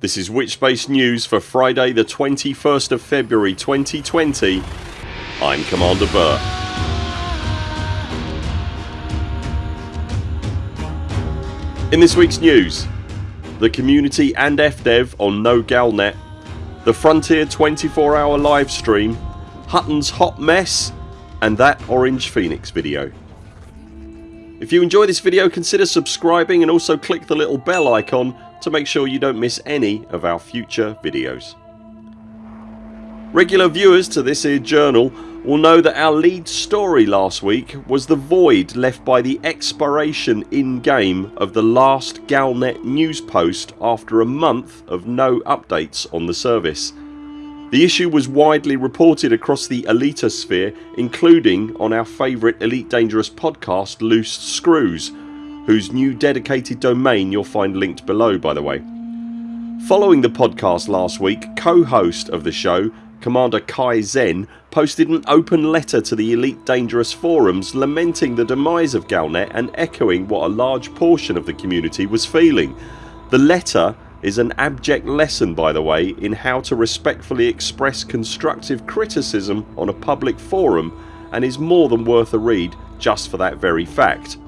This is Witchbase News for Friday the 21st of February 2020 I'm Commander Burr. In this weeks news the community and FDev on No Galnet, the Frontier 24 hour live stream, Hutton's hot mess and that Orange Phoenix video. If you enjoy this video consider subscribing and also click the little bell icon to make sure you don't miss any of our future videos. Regular viewers to this here journal will know that our lead story last week was the void left by the expiration in game of the last Galnet news post after a month of no updates on the service. The issue was widely reported across the elitosphere including on our favourite Elite Dangerous podcast Loose Screws whose new dedicated domain you'll find linked below by the way. Following the podcast last week co-host of the show Commander Kai Zen posted an open letter to the Elite Dangerous forums lamenting the demise of Galnet and echoing what a large portion of the community was feeling. The letter is an abject lesson by the way in how to respectfully express constructive criticism on a public forum and is more than worth a read just for that very fact.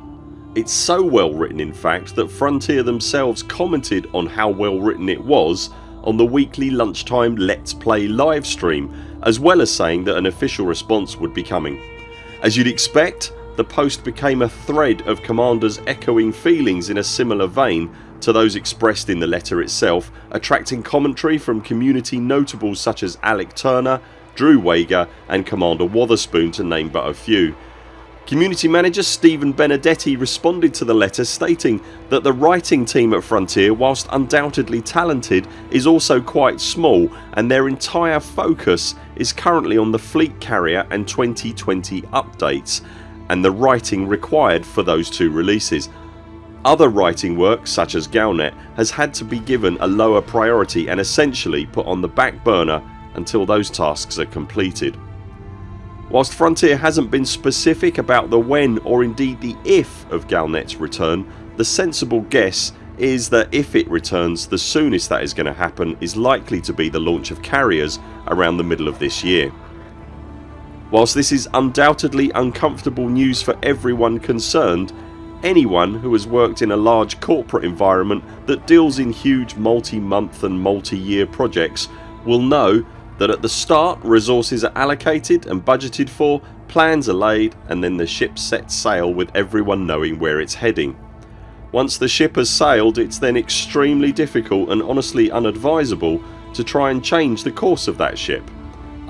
It's so well written in fact that Frontier themselves commented on how well written it was on the weekly lunchtime Let's Play livestream as well as saying that an official response would be coming. As you'd expect the post became a thread of commanders echoing feelings in a similar vein to those expressed in the letter itself attracting commentary from community notables such as Alec Turner, Drew Wagar and Commander Wotherspoon to name but a few. Community manager Stephen Benedetti responded to the letter stating that the writing team at Frontier whilst undoubtedly talented is also quite small and their entire focus is currently on the fleet carrier and 2020 updates and the writing required for those two releases. Other writing work such as Galnet has had to be given a lower priority and essentially put on the back burner until those tasks are completed. Whilst Frontier hasn't been specific about the when or indeed the if of Galnet's return the sensible guess is that if it returns the soonest that is going to happen is likely to be the launch of carriers around the middle of this year. Whilst this is undoubtedly uncomfortable news for everyone concerned anyone who has worked in a large corporate environment that deals in huge multi-month and multi-year projects will know that at the start resources are allocated and budgeted for, plans are laid and then the ship sets sail with everyone knowing where it's heading. Once the ship has sailed it's then extremely difficult and honestly unadvisable to try and change the course of that ship.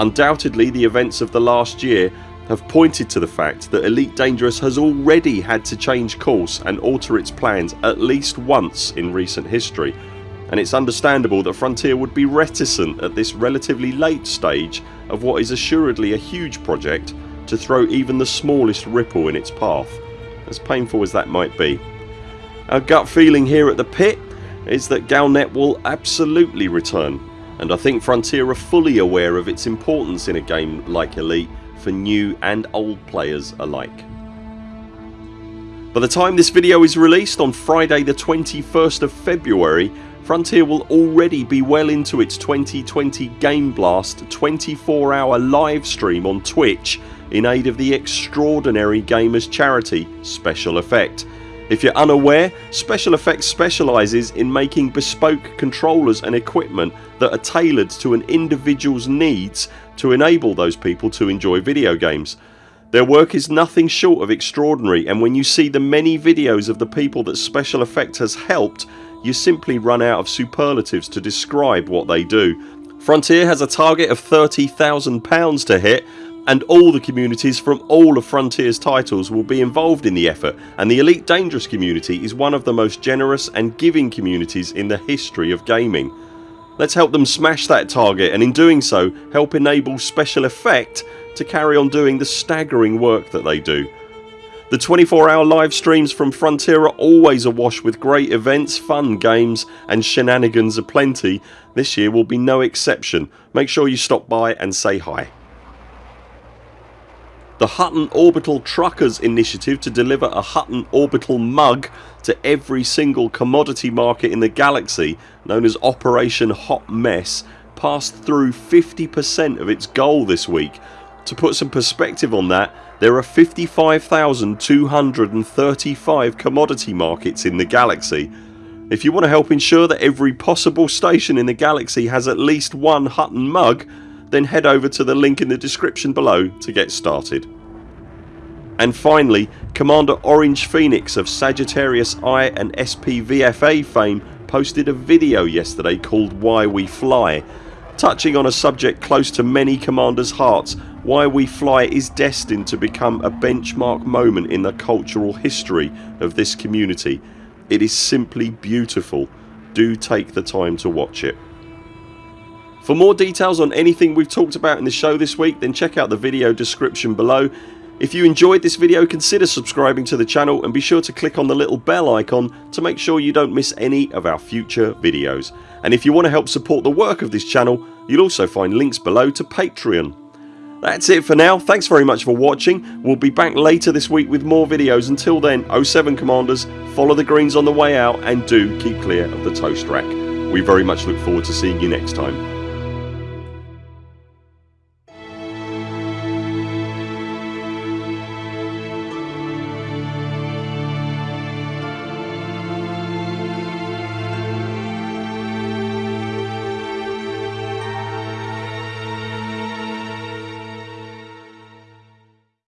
Undoubtedly the events of the last year have pointed to the fact that Elite Dangerous has already had to change course and alter its plans at least once in recent history and it's understandable that Frontier would be reticent at this relatively late stage of what is assuredly a huge project to throw even the smallest ripple in its path as painful as that might be. Our gut feeling here at the pit is that Galnet will absolutely return and I think Frontier are fully aware of its importance in a game like Elite for new and old players alike. By the time this video is released on Friday the 21st of February Frontier will already be well into its 2020 Game Blast 24 hour live stream on Twitch in aid of the extraordinary gamers charity Special Effect. If you're unaware Special Effects specialises in making bespoke controllers and equipment that are tailored to an individuals needs to enable those people to enjoy video games. Their work is nothing short of extraordinary and when you see the many videos of the people that Special Effect has helped you simply run out of superlatives to describe what they do. Frontier has a target of £30,000 to hit and all the communities from all of Frontiers titles will be involved in the effort and the Elite Dangerous community is one of the most generous and giving communities in the history of gaming. Let's help them smash that target and in doing so help enable Special Effect to carry on doing the staggering work that they do. The 24 hour live streams from Frontier are always awash with great events, fun games and shenanigans aplenty. This year will be no exception. Make sure you stop by and say hi. the Hutton Orbital Truckers initiative to deliver a Hutton Orbital mug to every single commodity market in the galaxy known as Operation Hot Mess passed through 50% of its goal this week. To put some perspective on that there are 55,235 commodity markets in the galaxy. If you want to help ensure that every possible station in the galaxy has at least one Hutton mug then head over to the link in the description below to get started. And finally Commander Orange Phoenix of Sagittarius Eye and SPVFA fame posted a video yesterday called Why We Fly touching on a subject close to many commanders hearts why we fly is destined to become a benchmark moment in the cultural history of this community. It is simply beautiful. Do take the time to watch it. For more details on anything we've talked about in the show this week then check out the video description below. If you enjoyed this video consider subscribing to the channel and be sure to click on the little bell icon to make sure you don't miss any of our future videos. And if you want to help support the work of this channel you'll also find links below to Patreon. That's it for now. Thanks very much for watching. We'll be back later this week with more videos. Until then 0 7 CMDRs follow the greens on the way out and do keep clear of the toast rack. We very much look forward to seeing you next time.